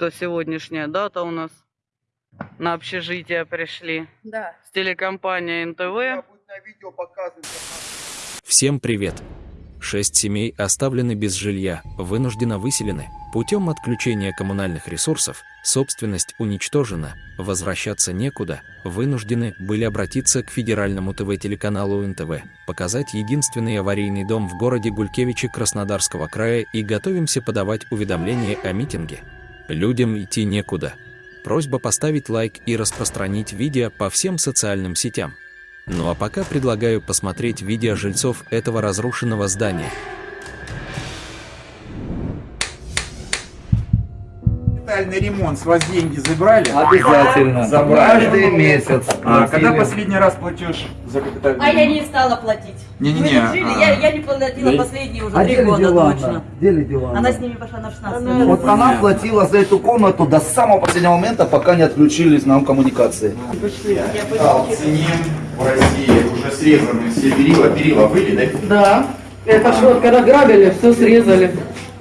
Что сегодняшняя дата у нас на общежитие пришли Да. с телекомпанией НТВ. Всем привет! Шесть семей оставлены без жилья, вынужденно выселены. Путем отключения коммунальных ресурсов собственность уничтожена, возвращаться некуда, вынуждены были обратиться к федеральному ТВ-телеканалу НТВ, показать единственный аварийный дом в городе Гулькевичи Краснодарского края и готовимся подавать уведомления о митинге. Людям идти некуда. Просьба поставить лайк и распространить видео по всем социальным сетям. Ну а пока предлагаю посмотреть видео жильцов этого разрушенного здания. Капитальный ремонт, с вас деньги забрали? Обязательно. Забрали. Каждый месяц. А, когда последний раз платеж за капитальный А я ремонт? не стала платить. Не-не-не, Мы тут жили, а. я, я не платила последние уже А три года Дилана? точно. Где Дилана? Она с ними пошла на 16 Вот минут. она платила за эту комнату до самого последнего момента, пока не отключились нам коммуникации. Да, ценим в России уже срезаны все перила. Перила были, да? Да. Это что, вот когда грабили, все срезали.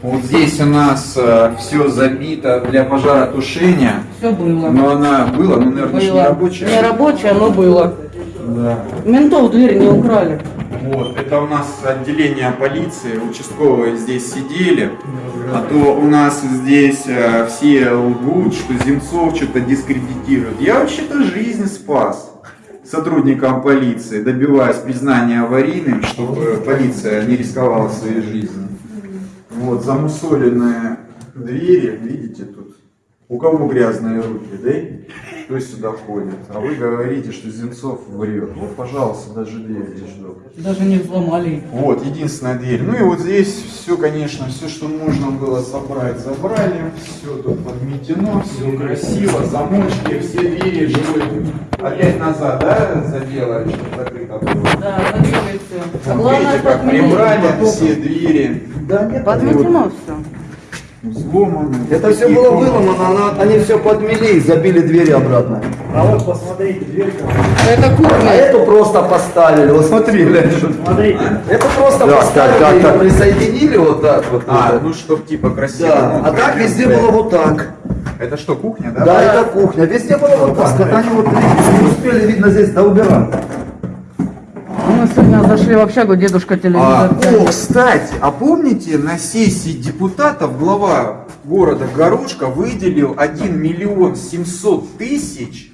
Вот здесь у нас все забито для пожаротушения. Все было. Но она была, ну, наверное, не рабочая. Не рабочее, но было. Да. Ментов дверь не украли. Вот, это у нас отделение полиции, участковые здесь сидели, а то у нас здесь э, все лгут, что Земцов что-то дискредитирует. Я вообще-то жизнь спас сотрудникам полиции, добиваясь признания аварийным, чтобы полиция не рисковала своей жизнью. Вот, замусоленные двери, видите тут? У кого грязные руки, да? Кто сюда ходит? А вы говорите, что Земцов врет. Вот, пожалуйста, даже дверь здесь ждут. Даже не взломали. Вот, единственная дверь. Ну и вот здесь все, конечно, все, что можно было собрать, забрали. Все тут подметено, все красиво, замочки, все двери живые. Опять назад, да, заделали, чтобы закрыто было? Да, забили все. Вот видите, как прибрали все двери. Да нет, Подметено все. Взломаны. Это Вот все было выломано, она- они все подмели и забили двери обратно. Это А кухня. эту просто поставили, вот смотри, глянь. Это просто Да, поставили так, так, так. присоединили вот так вот. А, вот. ну чтоб типа красиво. да. ну, А так везде стоять. было вот так. Это что, кухня, да? Да, это кухня. Везде было вот так. Это они вот не успели, видно, здесь доубирать. Мы сегодня зашли в общагу, дедушка А, телевизор. о, кстати, а помните, на сессии депутатов глава города Горошка выделил 1 миллион 700 тысяч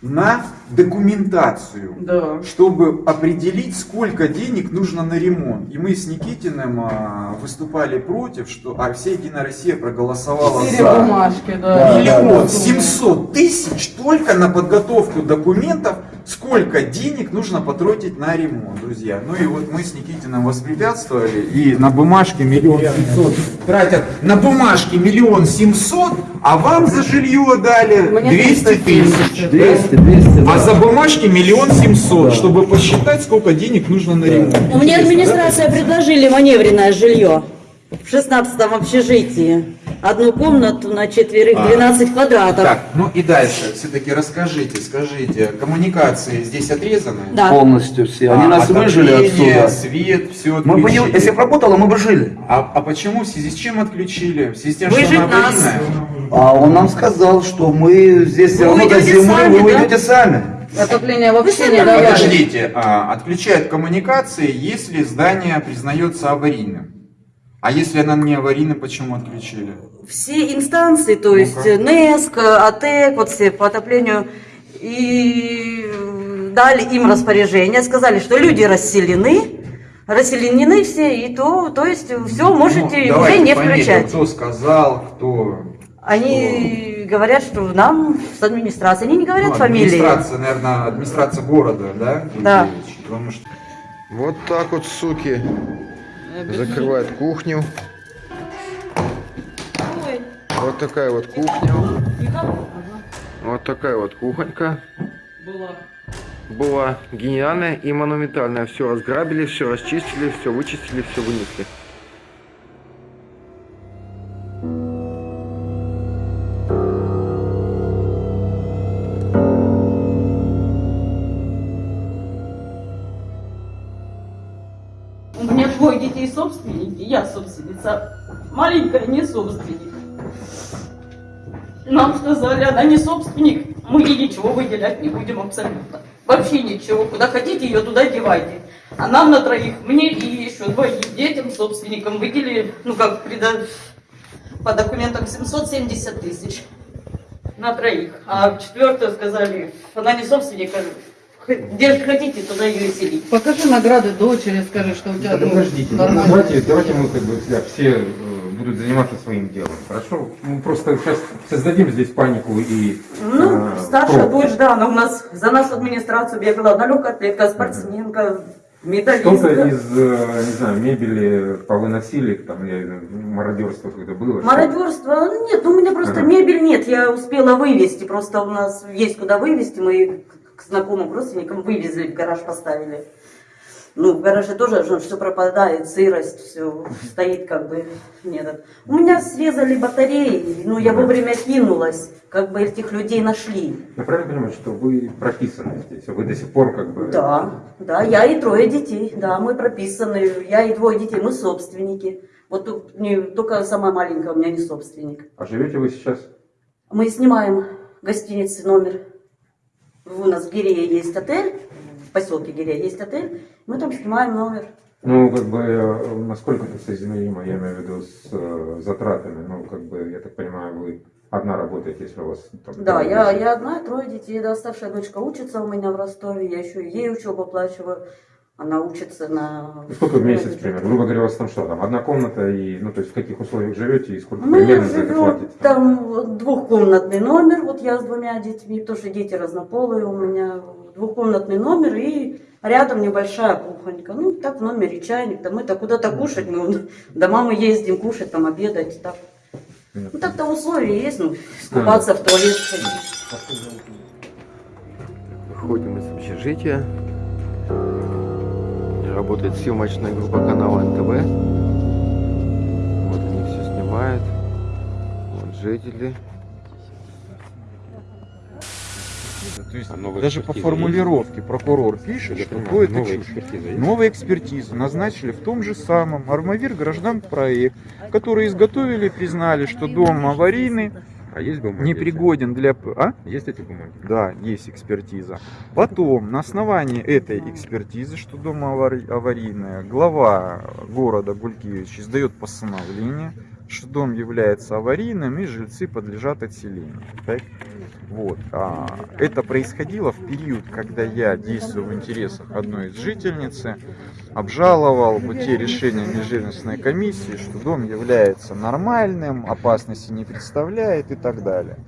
на документацию, Да. чтобы определить, сколько денег нужно на ремонт. И мы с Никитиным а, выступали против, что а вся Единая Россия проголосовала Четыре за. бумажки, да. Миллион семьсот тысяч только на подготовку документов, сколько денег нужно потратить на ремонт, друзья. Ну и вот мы с Никитиным воспрепятствовали, и на бумажке миллион семьсот тратят на бумажке миллион семьсот, а вам за жилье дали Мне 200 тысяч. 200, 200, А да. За бумажки миллион семьсот, чтобы посчитать, сколько денег нужно на ремонт. У меня Интересно, администрация предложили маневренное жилье в 16 общежитии. Одну комнату на четверых, А. 12 квадратов. Так, ну и дальше, все-таки расскажите, скажите, коммуникации здесь отрезаны? Да. Полностью все. Они А, нас выжили отсюда. свет, все Мы бы если бы работало, мы бы жили. А, а почему? В связи с чем отключили? В связи с тем, Выжить что она нас. А он нам сказал, что мы здесь все Вы равно до зимы, сами, вы да? уйдете сами. Отопление вообще не давали. Подождите, а, отключают коммуникации, если здание признается аварийным. А если она не аварийна, почему отключили? Все инстанции, то есть Ну-ка. НЭСК, АТЭК, вот все по отоплению, и дали им распоряжение, сказали, что люди расселены, расселены все, и то, то есть все можете Ну, уже не включать. Кто сказал, кто... Они говорят, что нам с администрации, они не говорят Ну, фамилии. Администрация, наверное, администрация города, да? Да. Потому что... Вот так вот, суки, закрывают кухню. Вот такая вот кухня. Вот такая вот кухонька. Была гениальная и монументальная. Все разграбили, все расчистили, все вычистили, все вынесли. Сказали, она не собственник, мы ей ничего выделять не будем абсолютно. Вообще ничего. Куда хотите, ее туда девайте. А нам на троих, мне и еще двоим детям, собственникам выделили, ну как прида- по документам 770 тысяч на троих. А четвертую сказали, она не собственник, а где хотите, туда ее и селить. Покажи награды дочери, скажи, что у тебя Да ну, подождите, ну, давайте, давайте мы как бы все э, будут заниматься своим делом, хорошо? Мы просто сейчас создадим здесь панику и Ну, э, старшая пробку. дочь, да, она у нас за нашу администрацию бегала, она легкоатлетка, спортсменка, Что-то медалистка. из, э, не знаю, мебели повыносили, там, я, знаю, мародерство какое-то было. Мародерство? Нет, ну у меня просто Ага. мебель нет, я успела вывести, просто у нас есть куда вывести, мы к знакомым родственникам вывезли, в гараж поставили. Ну, в гараже тоже все пропадает, сырость, все стоит как бы нет. У меня срезали батареи, ну я вовремя кинулась, как бы этих людей нашли. Я правильно понимаю, что вы прописаны здесь, а вы до сих пор как бы... Да, да, я и трое детей, да, мы прописаны, я и двое детей, мы собственники. Вот не, только самая маленькая у меня не собственник. А живете вы сейчас? Мы снимаем в гостинице номер. У нас в Гирея есть отель, поселке Гирея есть отель, мы там снимаем номер. Ну, как бы, э, насколько это соизмеримо, я имею в виду, с э, затратами, ну, как бы, я так понимаю, вы одна работаете, если у вас... там, Да, я, я одна, трое детей, да, старшая дочка учится у меня в Ростове, я еще ей учебу оплачиваю, она учится на... И Сколько в месяц, примерно? Грубо говоря, у вас там что, там одна комната, и, ну, то есть в каких условиях живете, и сколько Мы примерно за это живем, платите? там двухкомнатный номер, вот я с двумя детьми, потому что дети разнополые у меня, двухкомнатный номер и рядом небольшая кухонька. Ну, так в номере чайник, там это куда-то кушать, мы до мамы ездим кушать, там обедать, так. Ну, так-то условия есть, ну, скупаться в туалет сходить. Выходим из общежития. Работает съемочная группа канала НТВ. Вот они все снимают. Вот жители. То есть А новая даже по экспертиза формулировке прокурор пишет, Я что понимаю, то это новая чушь. экспертиза есть? Новую экспертизу назначили в том же самом Армавир граждан проект, который изготовили и признали, что дом аварийный, А есть бумаги? непригоден для... А? Есть эти бумаги? Да, есть экспертиза. Потом, на основании этой экспертизы, что дом авари- аварийный, глава города Гулькевич издает постановление, что дом является аварийным и жильцы подлежат отселению. Так? Вот. А, это происходило в период, когда я, действуя в интересах одной из жительницы, обжаловал бы те решения межжельностной комиссии, что дом является нормальным, опасности не представляет и так далее.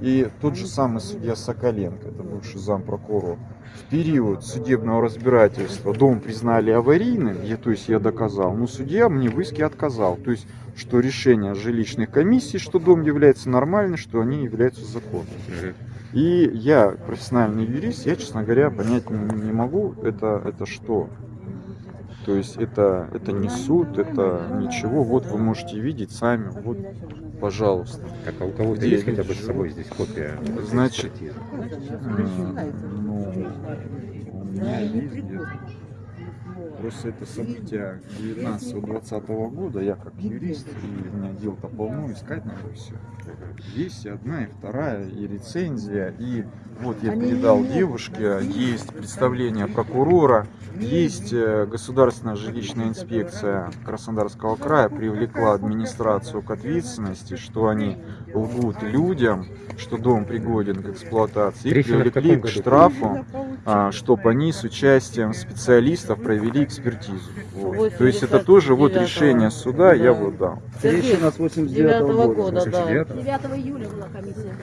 И тот же самый судья Соколенко, это бывший зампрокурор, в период судебного разбирательства дом признали аварийным, я, то есть я доказал, но судья мне в иске отказал. То есть, что решение жилищных комиссий, что дом является нормальным, что они являются законными. И я профессиональный юрист, я, честно говоря, понять не, не могу, это, это что. То есть это, это не суд, это ничего. Вот вы можете видеть сами. Вот, пожалуйста. Так, а у кого-то есть хотя бы с собой здесь копия? Значит, Ну, у меня есть где-то. Просто это события 19-20 года, я как юрист, и у меня дел-то полно, искать надо все. Есть и одна, и вторая, и рецензия, и вот я передал девушке, есть представление прокурора, есть э, государственная жилищная инспекция Краснодарского края привлекла администрацию к ответственности, что они лгут людям, что дом пригоден к эксплуатации, и Трещина в привлекли к штрафу, чтобы они с участием специалистов провели экспертизу. Вот. То есть это тоже вот 89-го. решение суда, я Да. вот дал. Трещина с 89 9 года. года, да. 89-го? 9 июля была комиссия.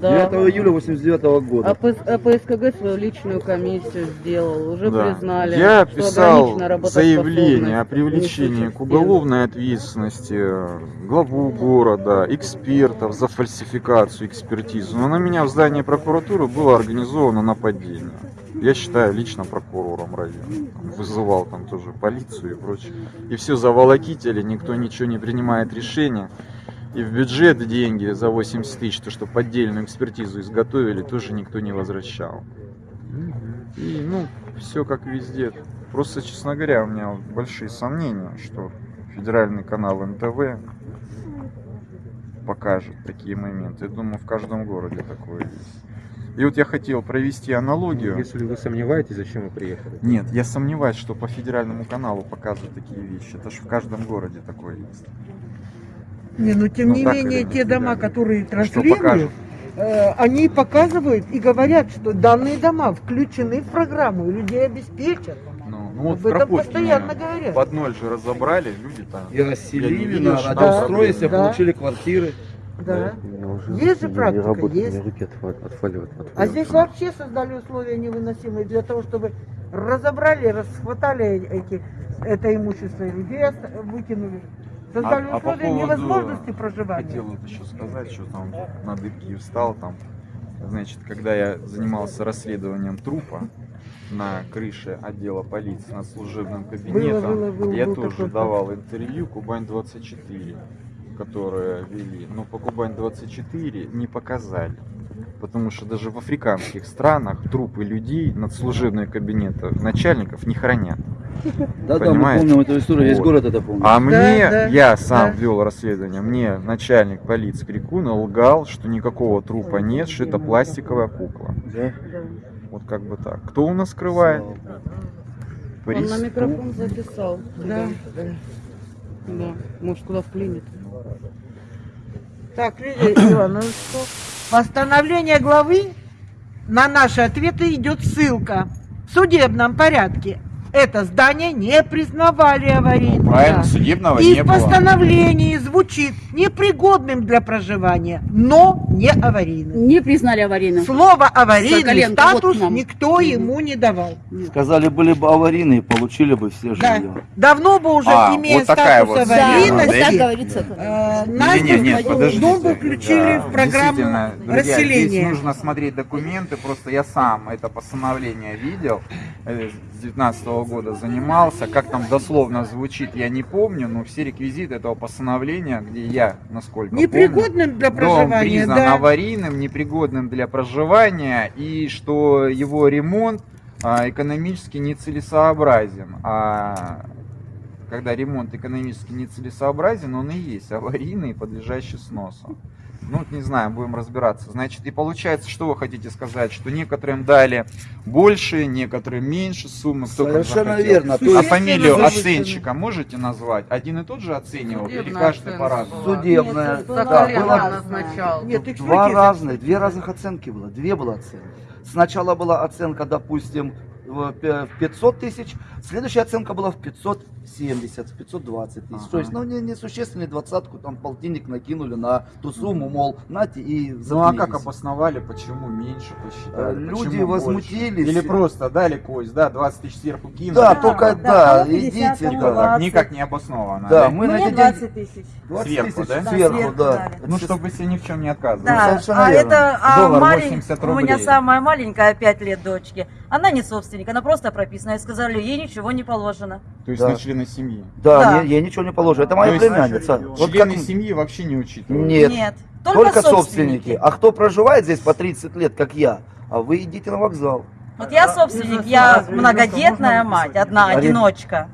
Да. 9 июля 89 года. А П- а ПСКГ свою личную комиссию сделал, уже Да. признали. Я писал заявление о привлечении к уголовной ответственности э, главу города, экспертов за фальсификацию экспертизы. Но на меня в здании прокуратуры было организовано нападение. Я считаю лично прокурором района. Там Вызывал там тоже полицию и прочее. И все заволокители, никто ничего не принимает решения. И в бюджет деньги за 80 тысяч, то, что поддельную экспертизу изготовили, тоже никто не возвращал. И, ну, все как везде. Просто, честно говоря, у меня большие сомнения, что федеральный канал НТВ покажет такие моменты. Я думаю, в каждом городе такое есть. И вот я хотел провести аналогию. Если вы сомневаетесь, зачем вы приехали? Нет, я сомневаюсь, что по федеральному каналу показывают такие вещи. Это же в каждом городе такое есть. Не, но тем Ну, не менее, те дома, да. которые транслируют, э, они показывают и говорят, что данные дома включены в программу и людей обеспечат. Ну, ну вот Об в этом постоянно говорят. под ноль же разобрали, люди там. И расселили, домстрое себе проблемы. получили квартиры. Да. Есть же практика, есть. А здесь вообще создали условия невыносимые для того, чтобы разобрали, расхватали эти, это имущество и людей выкинули. Создали А- а по условия поводу- невозможности проживания. Хотел вот еще сказать, что там на дыбке встал там. Значит, когда я занимался расследованием трупа на крыше отдела полиции над служебным кабинетом, было, было, я был тоже давал интервью Кубань-24, которые вели. Но по Кубань-24 не показали. Потому что даже в африканских странах трупы людей над служебные кабинеты начальников не хранят. Да, да, мы Понимаете? помним эту историю, весь Вот. город это помнит. А мне, да, я сам да. вел расследование, мне начальник полиции Крикуна лгал, что никакого трупа нет, что это пластиковая кукла. Да? Вот как бы так. Кто у нас скрывает? Он на Преступ- микрофон записал. Да. Да. Может, куда вклинит. Так, Лидия Ивановна, ну что? Постановление главы на наши ответы идет ссылка. В судебном порядке это здание не признавали аварийным. Правильно, судебного И не в было. постановлении звучит непригодным для проживания, но не аварийным. Не признали аварийным. Слово аварийный Соколенко, вот статус к нам. никто ему не давал. Сказали, были бы аварийные, получили бы все Да. жилье. Давно бы уже, А, имея вот такая статус вот Да, так аварийности, говорится. э, нас нет, в подождите. дом включили Да, в программу друзья, Здесь расселения. нужно смотреть документы, просто я сам это постановление видел, э, с 19 года занимался, как там дословно звучит, я не помню, но все реквизиты этого постановления, где я, насколько помню, Непригодным для Дом проживания, признан да. аварийным, непригодным для проживания, и что его ремонт а, экономически нецелесообразен. А когда ремонт экономически нецелесообразен, он и есть аварийный, подлежащий сносу. Ну, не знаю, будем разбираться. Значит, и получается, что вы хотите сказать, что некоторым дали больше, некоторым меньше суммы. Кто как Совершенно захотел. верно. То А фамилию оценщика можете назвать? Один и тот же оценивал? Или Судебная каждый оценка по-разному? судебная. За да, назначал. Нет, Два разных, две разных оценки было, две было оценки. Сначала была оценка, допустим, в пя- в 500 тысяч, следующая оценка была в 570, в 520 тысяч. То есть, ну, не, несущественную двадцатку, там полтинник накинули на ту сумму, мол, нате и Ну а как заткнитесь. обосновали, почему меньше посчитали? Э, люди почему больше? возмутились. Или просто дали кость, да, 20 тысяч сверху кинули? Да, только да, да, кому 50, идите, да. 20. Никак не обосновано. Да, мы на Мне эти 20 деньги... тысяч. 20 Сверху, тысяч да? Да, сверху, сверху да. дали. Ну, чтобы себе ни в чем не отказывать. Да, совершенно а верно. это а Доллар малень- 80 у меня самая маленькая, 5 лет дочки. Она не собственник, она просто прописана. И сказали, ей ничего не положено. То есть Да. на члены семьи. Да, Да. Я, я ничего не положу. Это моя племянница. Вот Члены как- семьи вообще не учитывают. Нет. Нет, Только, только, собственники. А кто проживает здесь по 30 лет, как я, а вы идите на вокзал. Вот я собственник, я многодетная мать, одна, одиночка.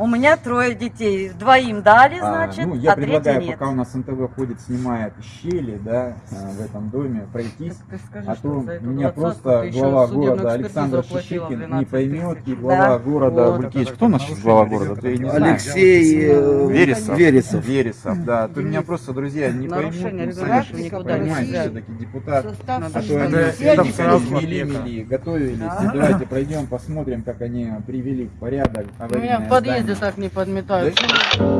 У меня трое детей. Двоим дали, А, значит, ну, я а предлагаю, нет. пока у нас НТВ ходит, снимает щели, да, а, в этом доме, пройтись. Ты скажи, А то меня просто ты глава города Александр Шишикин не 12 поймет, и глава Да. города Вот Булькевич. это Кто наш сейчас глава города? Я не знаю. Алексей э, Вересов. Вересов. Вересов, да. То меня просто, друзья, не поймут, ну, сами никуда не все-таки депутат. А то они это- все это никогда сразу мели, мели, готовились. Давайте пройдем, посмотрим, как они привели в порядок У меня аварийное в подъезде здание. так не подметают. Да?